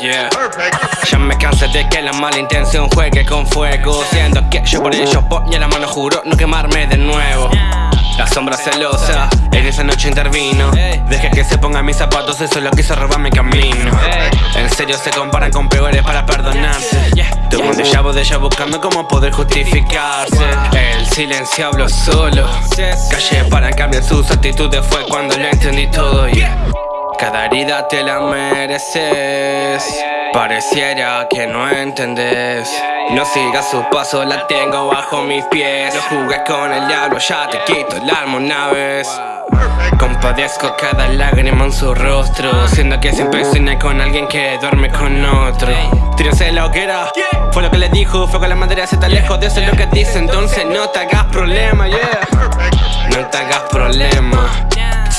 Yeah. Ya me cansé de que la mala intención juegue con fuego Siendo que yo por ello ponía la mano juro no quemarme de nuevo. La sombra celosa en esa noche intervino. Deje que se ponga mis zapatos, eso lo quiso robar mi camino. En serio se comparan con peores para perdonarse. Tuvo un déjà vu de ella buscando cómo poder justificarse. El silencio habló solo. Calle para cambiar sus actitudes fue cuando lo entendí todo. yeah. Cada herida te la mereces. Pareciera que no entendés. No sigas su paso, la tengo bajo mis pies. No jugues con el diablo, ya te quito el alma una vez. Compadezco cada lágrima en su rostro Siendo que siempre sueña con alguien que duerme con otro. Tírense la hoguera. Fue lo que le dijo, fue con la madera se está lejos de eso es lo que dice. Entonces no te hagas problema, yeah. No te hagas problema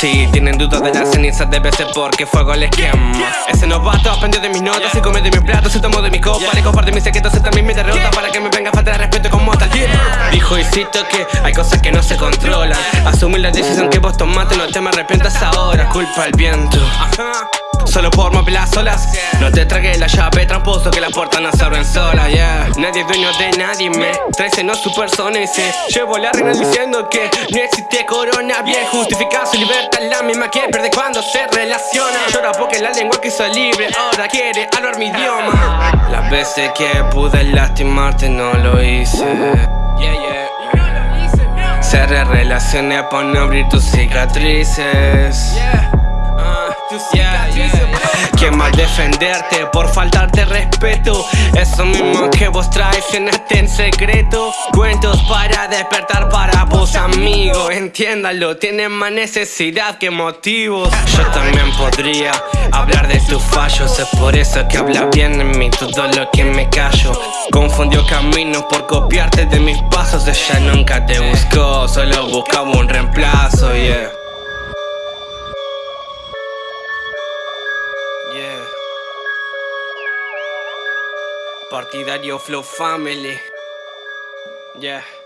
si tienen dudas de las cenizas debe ser porque fuego les quema. Ese novato aprendió de mis notas, se come de mi plato, se tomó de mi copa Le comparte mis secretos, se también mi derrota Para que me venga a faltar respeto como tal Dijo y cito que hay cosas que no se controlan. Asumir la decisión que vos tomaste, no te me arrepientas ahora. Culpa al viento Solo por mover las olas. No te tragué la llave tramposo que la puerta no se abren sola, yeah. Nadie es dueño de nadie, me traes no su persona y se llevo la reina diciendo que no existe corona. Bien justifica su libertad, la misma que pierde cuando se relaciona. Llora porque la lengua quiso libre, ahora quiere hablar mi idioma. Las veces que pude lastimarte no lo hice. Yeah, yeah. Cerré relaciones para no abrir tus cicatrices. ¿Quién defenderte por faltarte respeto? Eso mismo que vos traes en este secreto. Cuentos para despertar para vos amigo. Entiéndalo, tienen más necesidad que motivos. Yo también podría hablar de tus fallos Es por eso que habla bien de mí todo lo que me callo. Confundió caminos por copiarte de mis pasos Ella nunca te buscó, solo buscaba un reemplazo, yeah. Yeah. Partidario Flow Family. Yeah.